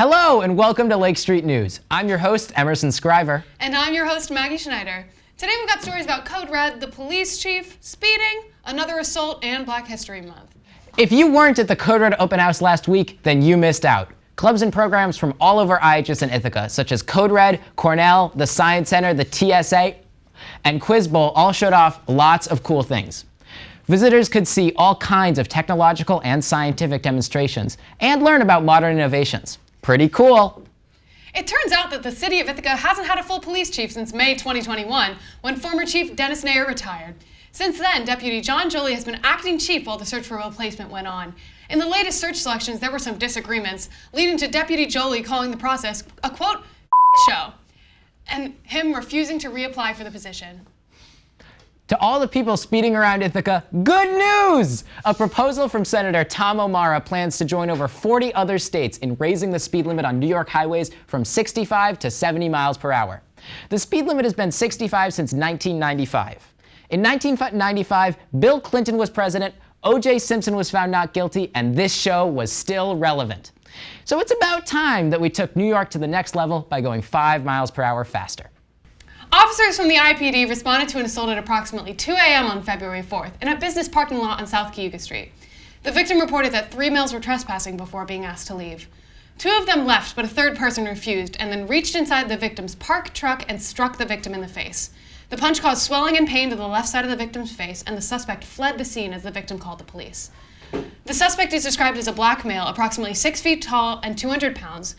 Hello and welcome to Lake Street News. I'm your host, Emerson Scriver. And I'm your host, Maggie Schneider. Today we've got stories about Code Red, the police chief, speeding, another assault, and Black History Month. If you weren't at the Code Red open house last week, then you missed out. Clubs and programs from all over IHS and Ithaca, such as Code Red, Cornell, the Science Center, the TSA, and Quiz Bowl all showed off lots of cool things. Visitors could see all kinds of technological and scientific demonstrations and learn about modern innovations. Pretty cool. It turns out that the city of Ithaca hasn't had a full police chief since May 2021, when former Chief Dennis Nayor retired. Since then, Deputy John Joly has been acting chief while the search for a replacement went on. In the latest search selections, there were some disagreements, leading to Deputy Joly calling the process a quote, show, and him refusing to reapply for the position. To all the people speeding around Ithaca, good news! A proposal from Senator Tom O'Mara plans to join over 40 other states in raising the speed limit on New York highways from 65 to 70 miles per hour. The speed limit has been 65 since 1995. In 1995, Bill Clinton was president, O.J. Simpson was found not guilty, and this show was still relevant. So it's about time that we took New York to the next level by going 5 miles per hour faster. Officers from the IPD responded to an assault at approximately 2 a.m. on February 4th in a business parking lot on South Cayuga Street. The victim reported that three males were trespassing before being asked to leave. Two of them left, but a third person refused and then reached inside the victim's parked truck and struck the victim in the face. The punch caused swelling and pain to the left side of the victim's face, and the suspect fled the scene as the victim called the police. The suspect is described as a black male, approximately 6 feet tall and 200 pounds,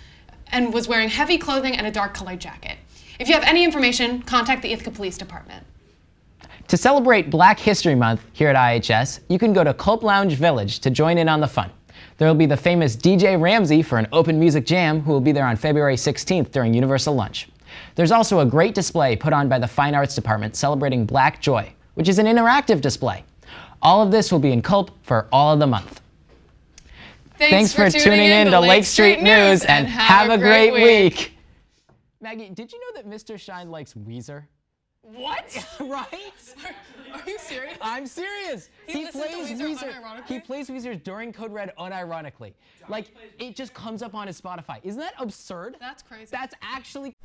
and was wearing heavy clothing and a dark colored jacket. If you have any information, contact the Ithaca Police Department. To celebrate Black History Month here at IHS, you can go to Culp Lounge Village to join in on the fun. There will be the famous DJ Ramsey for an open music jam who will be there on February 16th during Universal Lunch. There's also a great display put on by the Fine Arts Department celebrating Black Joy, which is an interactive display. All of this will be in Culp for all of the month. Thanks, Thanks for, tuning in to Lake Street News and have a great week. Maggie, did you know that Mr. Shine likes Weezer? What? right? Are, are you serious? I'm serious. He listens to Weezer unironically? He plays Weezer during Code Red unironically. Like it just comes up on his Spotify. Isn't that absurd? That's crazy. That's actually